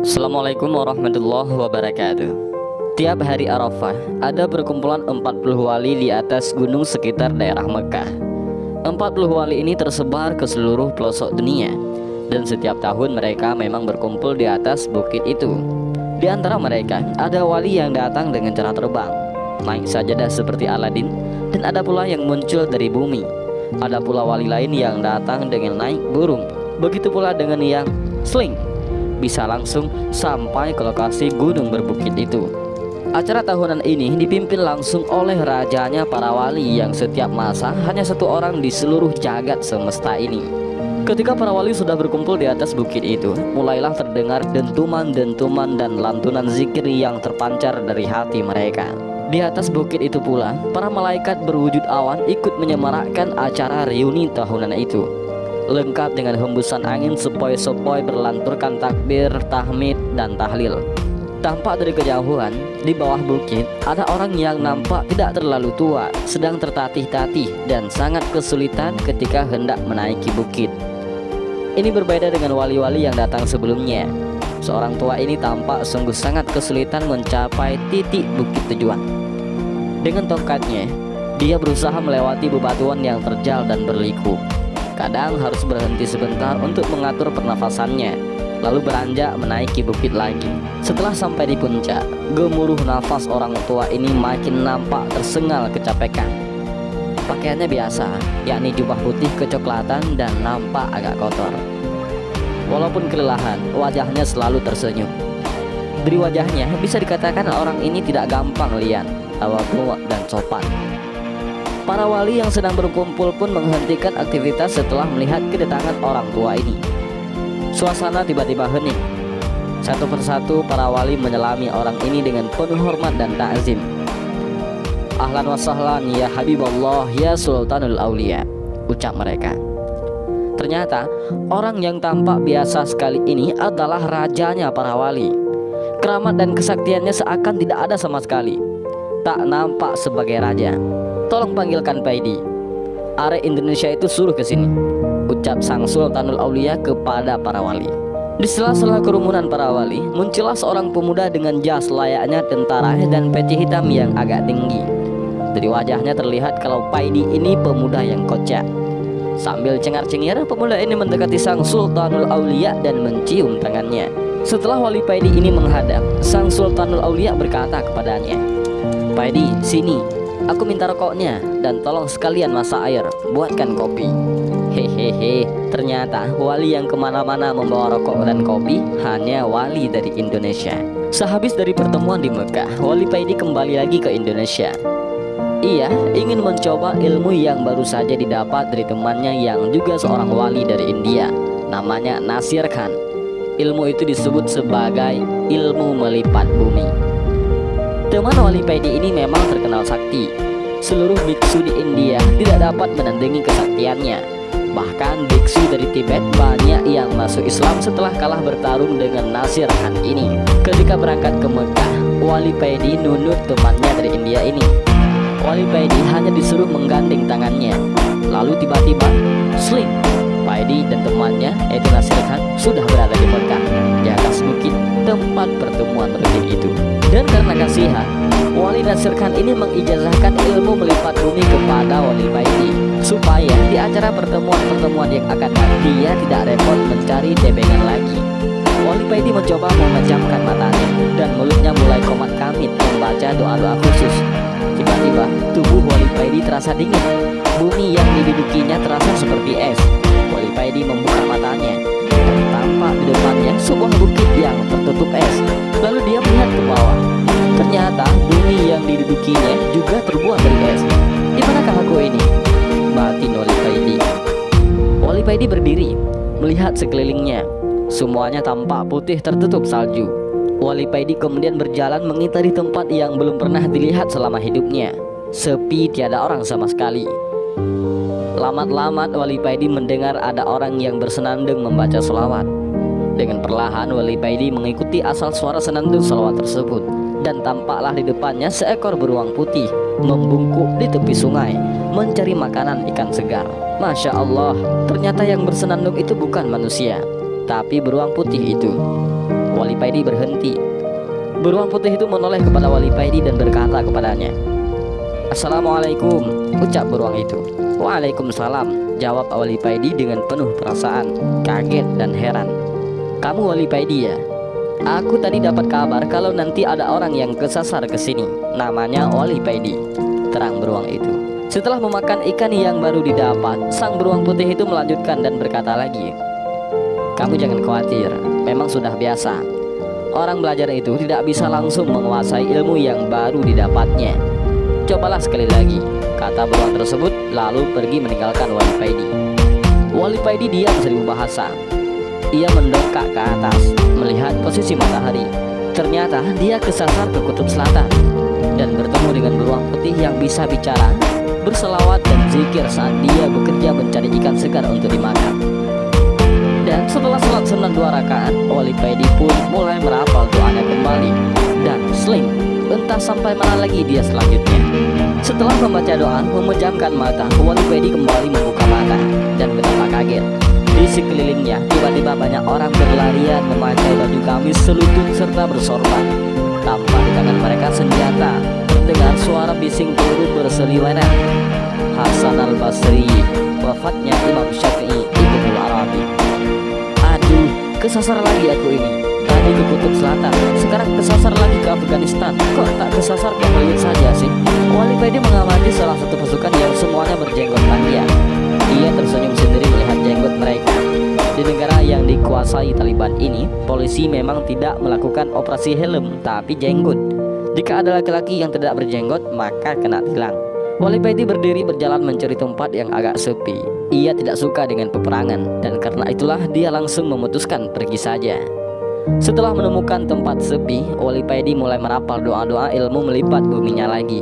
Assalamualaikum warahmatullahi wabarakatuh. Tiap hari Arafah ada perkumpulan 40 wali di atas gunung sekitar daerah Mekah. 40 wali ini tersebar ke seluruh pelosok dunia Dan setiap tahun mereka memang berkumpul di atas bukit itu. Di antara mereka ada wali yang datang dengan cara terbang. Naik sajadah seperti Aladin Dan ada pula yang muncul dari bumi. Ada pula wali lain yang datang dengan naik burung Begitu pula dengan yang sling bisa langsung sampai ke lokasi gunung berbukit itu. Acara tahunan ini dipimpin langsung oleh rajanya para wali yang setiap masa hanya satu orang di seluruh jagat semesta ini. Ketika para wali sudah berkumpul di atas bukit itu, mulailah terdengar dentuman-dentuman dan lantunan zikir yang terpancar dari hati mereka. Di atas bukit itu pula, para malaikat berwujud awan ikut menyemarakkan acara reuni tahunan itu lengkap dengan hembusan angin sepoi-sepoi berlanturkan takbir, tahmid, dan tahlil. Tampak dari kejauhan, di bawah bukit, ada orang yang nampak tidak terlalu tua, sedang tertatih-tatih dan sangat kesulitan ketika hendak menaiki bukit. Ini berbeda dengan wali-wali yang datang sebelumnya. Seorang tua ini tampak sungguh sangat kesulitan mencapai titik bukit tujuan. Dengan tongkatnya, dia berusaha melewati bebatuan yang terjal dan berliku. Kadang harus berhenti sebentar untuk mengatur pernafasannya Lalu beranjak menaiki bukit lagi. Setelah sampai di puncak Gemuruh nafas orang tua ini makin nampak tersengal kecapekan. Pakaiannya biasa Yakni jubah putih kecoklatan dan nampak agak kotor. Walaupun kelelahan Wajahnya selalu tersenyum. Dari wajahnya bisa dikatakan orang ini tidak gampang lian Tawa dan sopan Para wali yang sedang berkumpul pun menghentikan aktivitas setelah melihat kedatangan orang tua ini. Suasana tiba-tiba hening. Satu persatu para wali menyelami orang ini dengan penuh hormat dan takzim. Ahlan wa sahlan ya Habibullah ya Sultanul Aulia, ucap mereka. Ternyata orang yang tampak biasa sekali ini adalah rajanya para wali. Keramat dan kesaktiannya seakan tidak ada sama sekali. Tak nampak sebagai raja. Tolong panggilkan Paidi. Are Indonesia itu suruh ke sini. Ucap Sang Sultanul Aulia kepada para wali. Di sela-sela kerumunan para wali, muncullah seorang pemuda dengan jas layaknya tentara dan peci hitam yang agak tinggi. Dari wajahnya terlihat kalau Paidi ini pemuda yang kocak. Sambil cengar-cengir, pemuda ini mendekati Sang Sultanul Aulia dan mencium tangannya. Setelah wali Paidi ini menghadap, Sang Sultanul Aulia berkata kepadanya, Paidi, sini, Aku minta rokoknya dan tolong sekalian masak air, buatkan kopi. Hehehe, ternyata wali yang ke mana-mana membawa rokok dan kopi hanya wali dari Indonesia. Sehabis dari pertemuan di Mekah, wali Paidi kembali lagi ke Indonesia. Ia ingin mencoba ilmu yang baru saja didapat dari temannya yang juga seorang wali dari India, namanya Nasir Khan. Ilmu itu disebut sebagai ilmu melipat bumi. Teman wali Paidi ini memang terkenal sakti. Seluruh biksu di India tidak dapat menandingi kesaktiannya. Bahkan biksu dari Tibet banyak yang masuk Islam setelah kalah bertarung dengan Nasir Khan ini. Ketika berangkat ke Mekah, wali Paidi nunut temannya dari India ini. Wali Paidi hanya disuruh menggandeng tangannya. Lalu tiba-tiba, sling, Paidi dan temannya, yaitu Nasir Khan, sudah berada di Mekah, Khan ini mengijazahkan ilmu melipat bumi kepada Wali Baiti supaya di acara pertemuan-pertemuan yang akan datang dia tidak repot mencari tebengan lagi. Wali Baiti mencoba memejamkan matanya dan mulutnya mulai komat kamit membaca doa-doa khusus. Tiba-tiba tubuh Wali Baiti terasa dingin. Bumi yang didudukinya terasa seperti es. Wali Baiti membuka matanya tampak di depannya sebuah bukit Paidi berdiri, melihat sekelilingnya. Semuanya tampak putih tertutup salju. Wali Paidi kemudian berjalan mengitari tempat yang belum pernah dilihat selama hidupnya. Sepi tiada orang sama sekali. Lamat-lamat Wali Paidi mendengar ada orang yang bersenandung membaca selawat. Dengan perlahan Wali Paidi mengikuti asal suara senandung selawat tersebut dan tampaklah di depannya seekor beruang putih membungkuk di tepi sungai mencari makanan ikan segar. Masya Allah, ternyata yang bersenandung itu bukan manusia, tapi beruang putih itu. Wali Paidi berhenti. Beruang putih itu menoleh kepada Wali Paidi dan berkata kepadanya, Assalamualaikum, ucap beruang itu. Waalaikumsalam, jawab Wali Paidi dengan penuh perasaan, kaget dan heran. Kamu Wali Paidi ya? Aku tadi dapat kabar kalau nanti ada orang yang kesasar ke sini. Namanya Wali Paidi. Terang beruang itu. Setelah memakan ikan yang baru didapat, sang beruang putih itu melanjutkan dan berkata lagi, "Kamu jangan khawatir, memang sudah biasa. Orang belajar itu tidak bisa langsung menguasai ilmu yang baru didapatnya. Cobalah sekali lagi," kata beruang tersebut, lalu pergi meninggalkan Wali Paidi. Wali Paidi diam seribu bahasa. Ia mendongak ke atas, melihat posisi matahari. Ternyata dia kesasar ke kutub selatan dan bertemu dengan beruang putih yang bisa bicara berselawat dan zikir saat dia bekerja mencari ikan segar untuk dimakan. Dan setelah sholat sunnah dua rakaat, Wali Paidi pun mulai merapal doanya kembali dan sling entah sampai mana lagi dia selanjutnya. Setelah membaca doa, memejamkan mata, Wali Paidi kembali membuka mata dan betapa kaget. Di sekelilingnya, tiba-tiba banyak orang berlarian memakai baju gamis selutut serta bersorban. Tampak di tangan mereka senjata Terdengar suara bising peluru berseliweran. Hasan al-Basri Wafatnya Imam Syafi'i Ibnu Arabi. Aduh, kesasar lagi aku ini. Tadi ke Kutub Selatan Sekarang kesasar lagi ke Afghanistan. Kok tak kesasar ke Bali saja sih? Wali Paidi mengamati salah satu pasukan yang semuanya berjenggot panjang. Ia tersenyum mereka di negara yang dikuasai Taliban ini, polisi memang tidak melakukan operasi helm, tapi jenggot. Jika ada laki-laki yang tidak berjenggot, maka kena tilang. Wali Paidi berdiri berjalan mencari tempat yang agak sepi. Ia tidak suka dengan peperangan, dan karena itulah dia langsung memutuskan pergi saja. Setelah menemukan tempat sepi, Wali Paidi mulai merapal doa-doa ilmu melipat buminya lagi.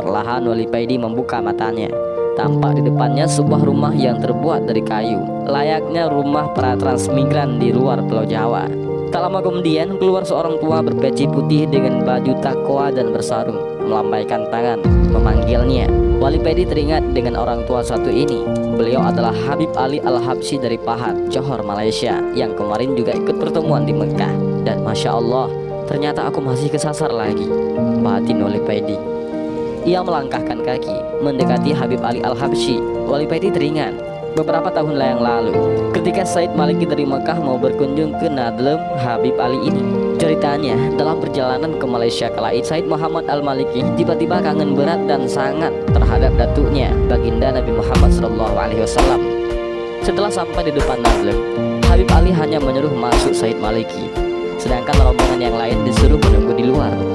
Perlahan Wali Paidi membuka matanya. Tampak di depannya sebuah rumah yang terbuat dari kayu. Layaknya rumah para transmigran di luar pulau Jawa. Tak lama kemudian keluar seorang tua berpeci putih dengan baju takwa dan bersarung Melambaikan tangan, memanggilnya. Wali Pedi teringat dengan orang tua satu ini. Beliau adalah Habib Ali Al-Habsi dari Pahat, Johor, Malaysia Yang kemarin juga ikut pertemuan di Mekah. Dan Masya Allah, ternyata aku masih kesasar lagi Batin Wali Pedi ia melangkahkan kaki mendekati Habib Ali Al-Habsyi. Wali Paiti teringat beberapa tahun yang lalu ketika Said Maliki dari Mekah mau berkunjung ke Nadlem Habib Ali ini. Ceritanya dalam perjalanan ke Malaysia kala itu Said Muhammad Al-Maliki tiba-tiba kangen berat dan sangat terhadap datuknya baginda Nabi Muhammad SAW. Setelah sampai di depan Nadlem, Habib Ali hanya menyuruh masuk Said Maliki, sedangkan rombongan yang lain disuruh menunggu di luar.